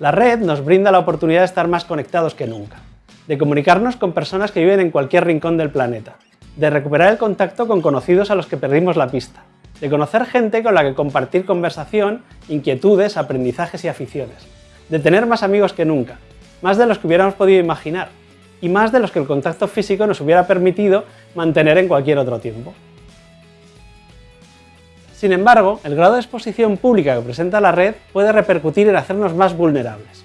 La red nos brinda la oportunidad de estar más conectados que nunca, de comunicarnos con personas que viven en cualquier rincón del planeta, de recuperar el contacto con conocidos a los que perdimos la pista, de conocer gente con la que compartir conversación, inquietudes, aprendizajes y aficiones, de tener más amigos que nunca, más de los que hubiéramos podido imaginar, y más de los que el contacto físico nos hubiera permitido mantener en cualquier otro tiempo. Sin embargo, el grado de exposición pública que presenta la red puede repercutir en hacernos más vulnerables.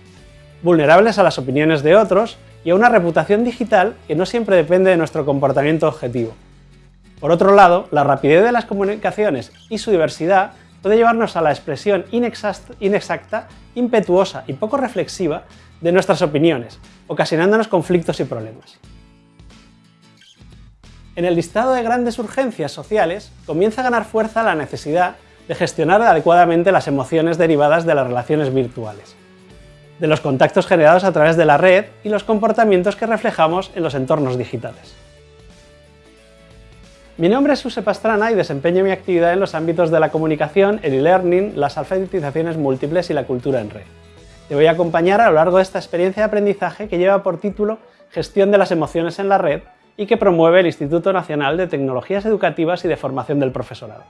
Vulnerables a las opiniones de otros y a una reputación digital que no siempre depende de nuestro comportamiento objetivo. Por otro lado, la rapidez de las comunicaciones y su diversidad puede llevarnos a la expresión inexacta, impetuosa y poco reflexiva de nuestras opiniones, ocasionándonos conflictos y problemas. En el listado de grandes urgencias sociales comienza a ganar fuerza la necesidad de gestionar adecuadamente las emociones derivadas de las relaciones virtuales, de los contactos generados a través de la red y los comportamientos que reflejamos en los entornos digitales. Mi nombre es Suse Pastrana y desempeño mi actividad en los ámbitos de la comunicación, el e-learning, las alfabetizaciones múltiples y la cultura en red. Te voy a acompañar a lo largo de esta experiencia de aprendizaje que lleva por título Gestión de las emociones en la red y que promueve el Instituto Nacional de Tecnologías Educativas y de Formación del Profesorado.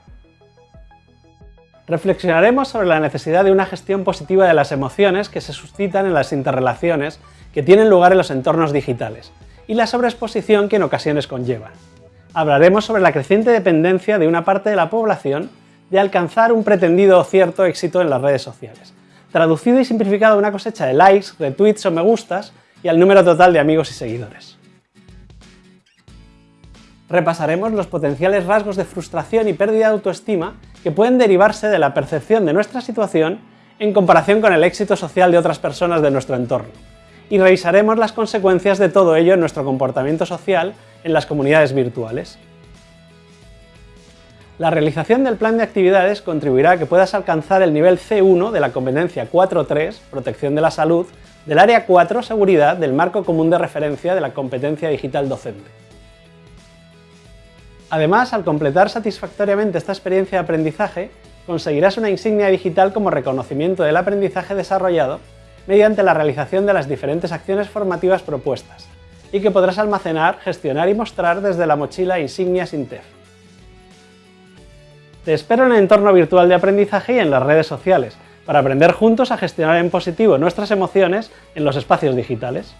Reflexionaremos sobre la necesidad de una gestión positiva de las emociones que se suscitan en las interrelaciones que tienen lugar en los entornos digitales y la sobreexposición que en ocasiones conllevan. Hablaremos sobre la creciente dependencia de una parte de la población de alcanzar un pretendido o cierto éxito en las redes sociales, traducido y simplificado a una cosecha de likes, retweets o me gustas y al número total de amigos y seguidores repasaremos los potenciales rasgos de frustración y pérdida de autoestima que pueden derivarse de la percepción de nuestra situación en comparación con el éxito social de otras personas de nuestro entorno. Y revisaremos las consecuencias de todo ello en nuestro comportamiento social en las comunidades virtuales. La realización del plan de actividades contribuirá a que puedas alcanzar el nivel C1 de la competencia 4.3, protección de la salud, del área 4, seguridad, del marco común de referencia de la competencia digital docente. Además, al completar satisfactoriamente esta experiencia de aprendizaje, conseguirás una insignia digital como reconocimiento del aprendizaje desarrollado mediante la realización de las diferentes acciones formativas propuestas, y que podrás almacenar, gestionar y mostrar desde la mochila Insignias Intef. Te espero en el entorno virtual de aprendizaje y en las redes sociales, para aprender juntos a gestionar en positivo nuestras emociones en los espacios digitales.